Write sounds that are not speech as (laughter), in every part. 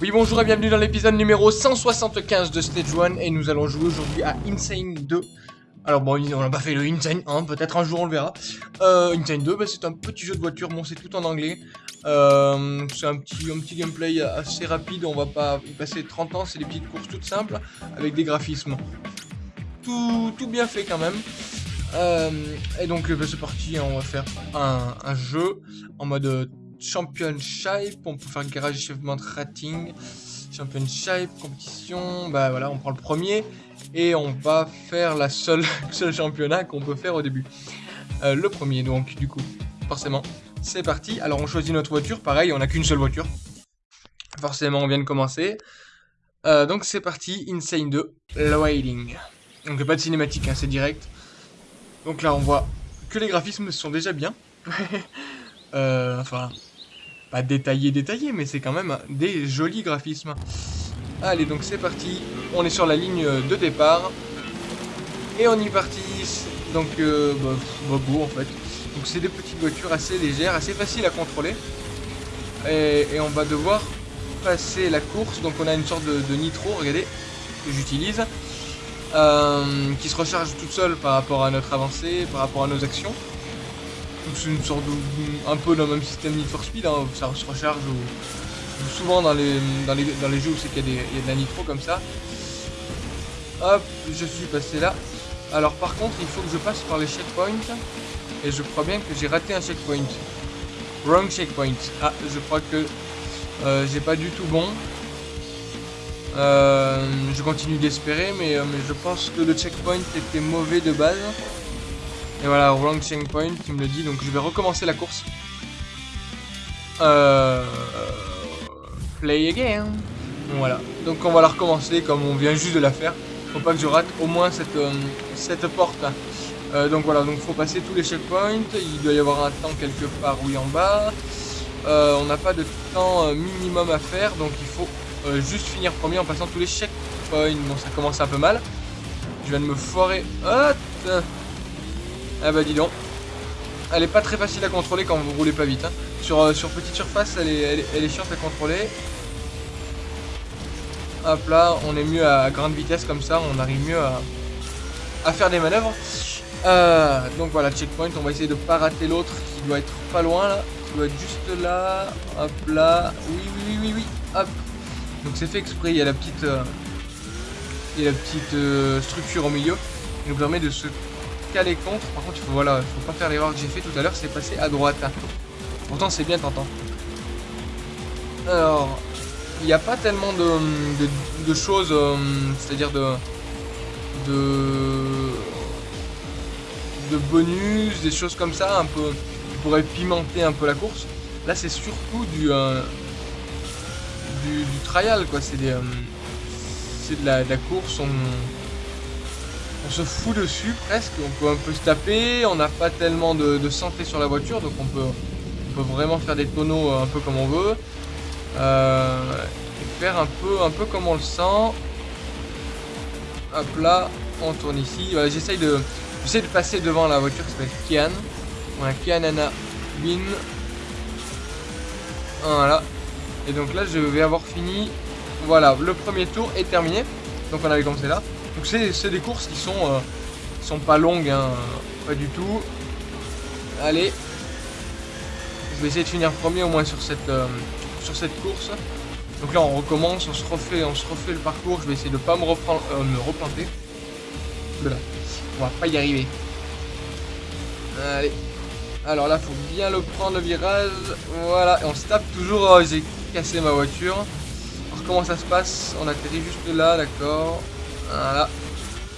Oui bonjour et bienvenue dans l'épisode numéro 175 de Stage 1 et nous allons jouer aujourd'hui à Insane 2 alors bon, on n'a pas fait le Insane 1, peut-être un jour on le verra. Euh, Insane 2, bah, c'est un petit jeu de voiture, bon c'est tout en anglais. Euh, C'est un petit, un petit gameplay assez rapide, on va pas y passer 30 ans, c'est des petites courses toutes simples Avec des graphismes. Tout, tout bien fait quand même. Euh, Et donc bah, c'est parti, hein, on va faire un, un jeu en mode Championship, on peut faire Garage Achievement Rating, Championship, compétition, bah voilà, on prend le premier, et on va faire la seule, (laughs) seul championnat qu'on peut faire au début. Euh, le premier donc, du coup, forcément, c'est parti. Alors on choisit notre voiture, pareil, on n'a qu'une seule voiture. Forcément, on vient de commencer. Euh, donc c'est parti, Insane 2, Loading. Donc pas de cinématique, hein, c'est direct. Donc là on voit que les graphismes sont déjà bien. (laughs) euh, enfin, pas détaillé, détaillé, mais c'est quand même des jolis graphismes. Allez, donc c'est parti. On est sur la ligne de départ. Et on y parti. Donc, euh, bah, en fait. Donc c'est des petites voitures assez légères, assez faciles à contrôler. Et, on va devoir passer la course. Donc on a une sorte de, nitro, regardez, que j'utilise. Euh, qui se recharge toute seule par rapport à notre avancée, par rapport à nos actions c'est une sorte de, un peu le même système Need for Speed, hein, ça se recharge souvent dans les, jeux où c'est qu'il y, y, a de la nitro comme ça. Hop, je suis passé là. Alors par contre, il faut que je passe par les checkpoints. Et je crois bien que j'ai raté un checkpoint. Wrong checkpoint. Ah, je crois que euh, j'ai pas du tout bon. Euh, je continue d'espérer, mais, euh, mais je pense que le checkpoint était mauvais de base. Et voilà, wrong checkpoint qui me le dit, donc je vais recommencer la course. Euh... Play again. Voilà, donc on va la recommencer comme on vient juste de la faire. Faut pas que je rate au moins cette, euh, porte. Euh, donc voilà, donc faut passer tous les checkpoints. Il doit y avoir un temps quelque part, oui, en bas. Euh, on n'a pas de temps minimum à faire, donc il faut juste finir premier en passant tous les checkpoints. Bon, ça commence un peu mal. Je viens de me foirer. Hop ah bah dis donc. Elle est pas très facile à contrôler quand vous roulez pas vite. Hein. Sur, euh, sur petite surface, elle est, elle, est, chiante à contrôler. Hop là, on est mieux à grande vitesse comme ça, on arrive mieux à, faire des manœuvres. Euh, donc voilà, checkpoint, on va essayer de pas rater l'autre qui doit être pas loin là. Qui doit être juste là. Hop là. Oui, oui, oui, oui, oui. Hop. Donc c'est fait exprès, il y a la petite, euh, il y a la petite structure au milieu qui nous permet de se caler contre. Par contre, faut, voilà, faut pas faire l'erreur que j'ai fait tout à l'heure, c'est passer à droite. Pourtant, c'est bien tentant. Alors, il n'y a pas tellement de, choses, euh, c'est-à-dire de, de, bonus, des choses comme ça, un peu, qui pourraient pimenter un peu la course. Là, c'est surtout du, euh, du, trial, quoi. C'est euh, de, de la course. On, on se fout dessus presque, on peut un peu se taper, on n'a pas tellement de, santé sur la voiture, donc on peut, vraiment faire des tonneaux euh, un peu comme on veut. Euh, et faire un peu, un peu comme on le sent. Hop là, on tourne ici. J'essaye de, passer devant la voiture qui s'appelle Kian. Voilà, Kian Anna Win. Voilà. Et donc là, je vais avoir fini. Voilà, le premier tour est terminé. Donc on avait commencé là. Donc c'est des courses qui sont, euh, sont pas longues, hein, pas du tout. Allez. Je vais essayer de finir premier au moins sur cette, euh, sur cette course. Donc là on recommence, on se refait, on se refait le parcours. Je vais essayer de pas me, reprendre, euh, me replanter. Voilà. On va pas y arriver. Allez. Alors là faut bien le prendre le virage. Voilà. Et on se tape toujours. J'ai cassé ma voiture. Alors comment ça se passe On atterrit juste là, d'accord. Voilà.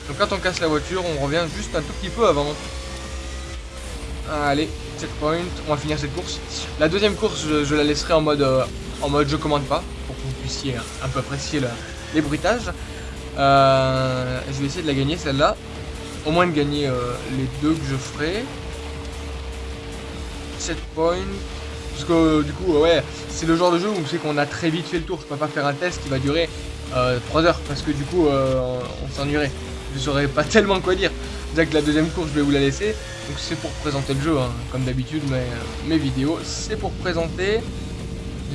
Donc quand on casse la voiture, on revient juste un tout petit peu avant. Allez, checkpoint, on va finir cette course. La deuxième course, je, la laisserai en mode, euh, en mode je commande pas, pour que vous puissiez un peu apprécier les bruitages. Euh, je vais essayer de la gagner celle-là. Au moins de gagner euh, les deux que je ferai. Checkpoint. Parce que du coup, ouais, c'est le genre de jeu où c'est qu'on a très vite fait le tour. Je peux pas faire un test qui va durer 3 euh, heures parce que du coup euh, on s'ennuierait. Je saurais pas (laughs) tellement quoi dire. Déjà que la deuxième course je vais vous la laisser. Donc c'est pour présenter le jeu, hein. comme d'habitude mes, mes vidéos. C'est pour présenter.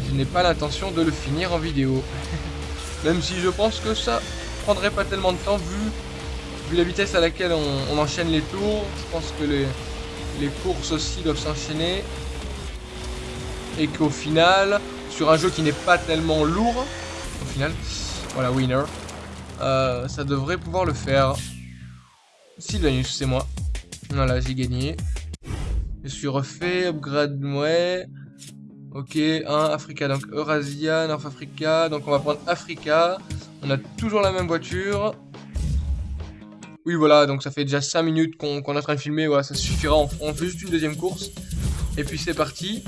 Je n'ai pas l'intention de le finir en vidéo. (laughs) Même si je pense que ça prendrait pas tellement de temps vu, la vitesse à laquelle on, enchaîne les tours. Je pense que les, les courses aussi doivent s'enchaîner. Et qu'au final, sur un jeu qui n'est pas tellement lourd, au final, voilà, winner, euh, ça devrait pouvoir le faire. Sylvanus, c'est moi. Voilà, j'ai gagné. Je suis refait, upgrade, ouais. Ok, 1, Africa, donc Eurasia, North Africa. Donc on va prendre Africa. On a toujours la même voiture. Oui, voilà, donc ça fait déjà 5 minutes qu'on est en train de filmer. Voilà, ça suffira. On, fait juste une deuxième course. Et puis c'est parti.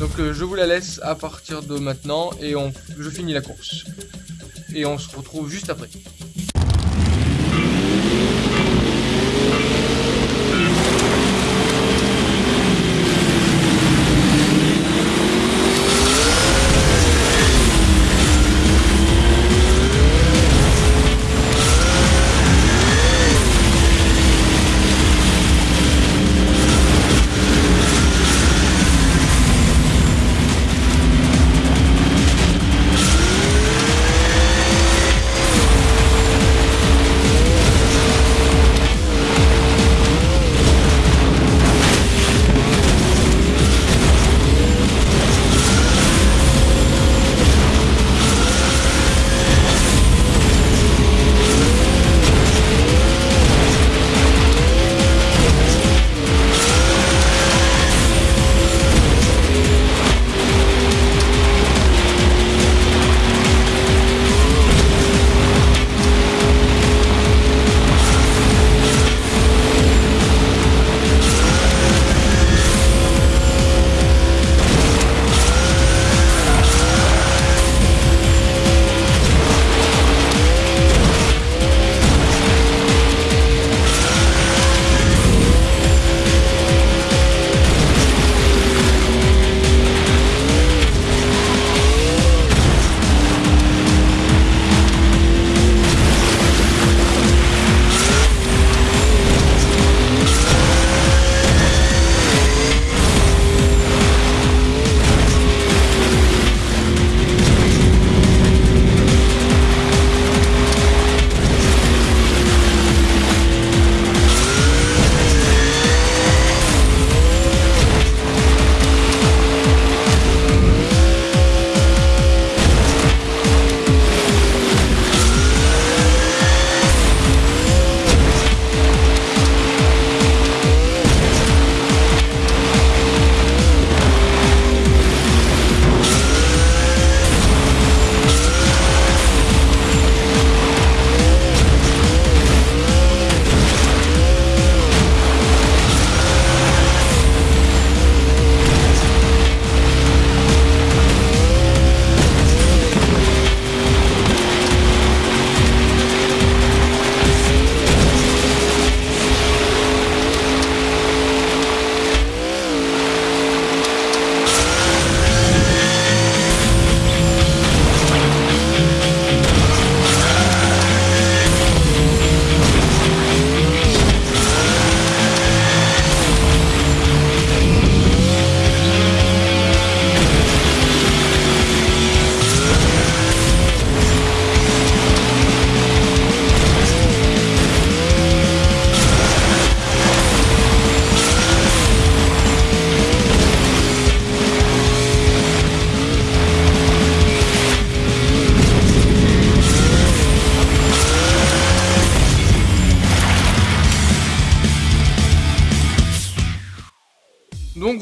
Donc euh, je vous la laisse à partir de maintenant. Et je finis la course. Et on se retrouve juste après.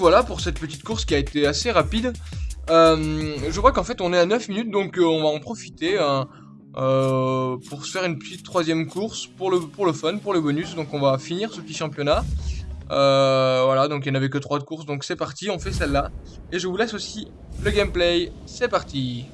Voilà pour cette petite course qui a été assez rapide. Euh, je vois qu'en fait on est à 9 minutes donc euh, on va en profiter hein, euh, pour se faire une petite troisième course pour le, fun, pour le bonus. Donc on va finir ce petit championnat. voilà, donc il n'y en avait que 3 de courses, donc c'est parti, on fait celle-là. Et je vous laisse aussi le gameplay, c'est parti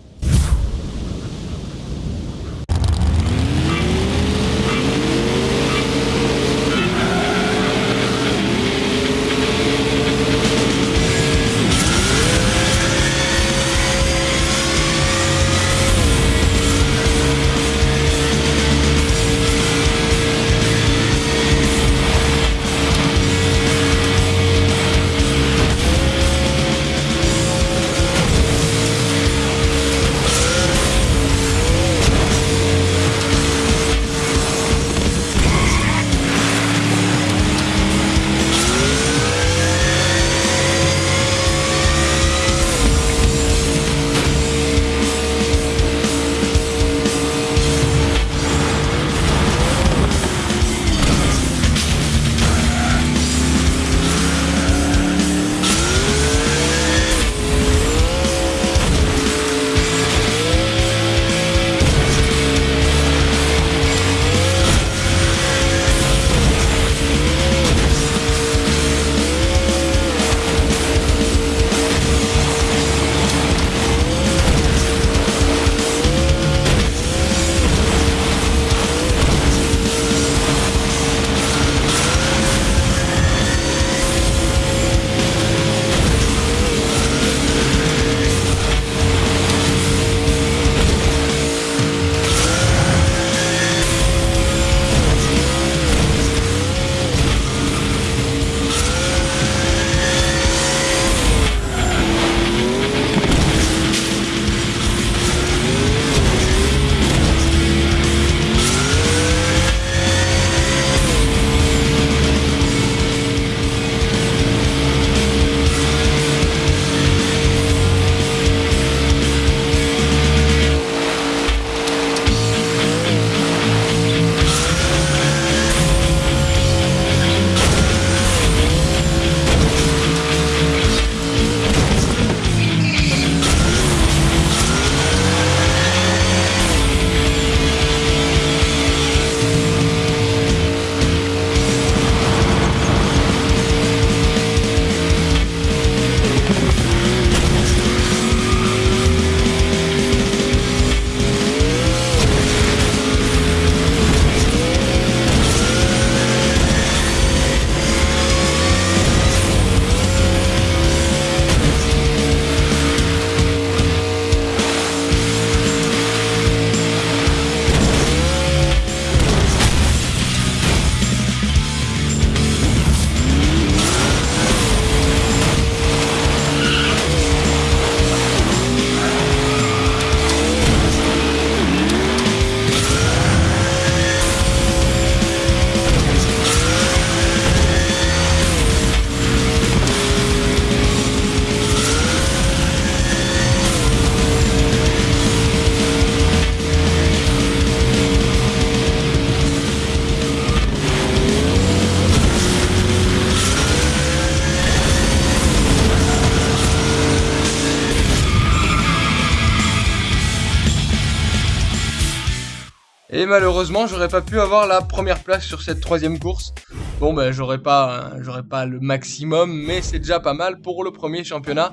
Et malheureusement, j'aurais pas pu avoir la première place sur cette troisième course. Bon, ben, j'aurais pas, pas le maximum, mais c'est déjà pas mal pour le premier championnat.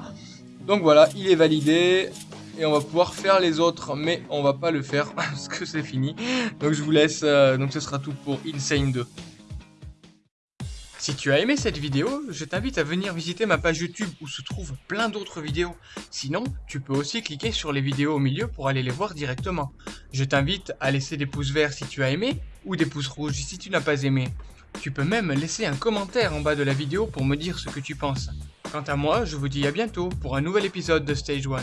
Donc voilà, il est validé. Et on va pouvoir faire les autres, mais on va pas le faire (laughs) parce que c'est fini. Donc je vous laisse, euh, donc ce sera tout pour Insane 2. Si tu as aimé cette vidéo, je t'invite à venir visiter ma page YouTube où se trouvent plein d'autres vidéos. Sinon, tu peux aussi cliquer sur les vidéos au milieu pour aller les voir directement. Je t'invite à laisser des pouces verts si tu as aimé, ou des pouces rouges si tu n'as pas aimé. Tu peux même laisser un commentaire en bas de la vidéo pour me dire ce que tu penses. Quant à moi, je vous dis à bientôt pour un nouvel épisode de Stage 1.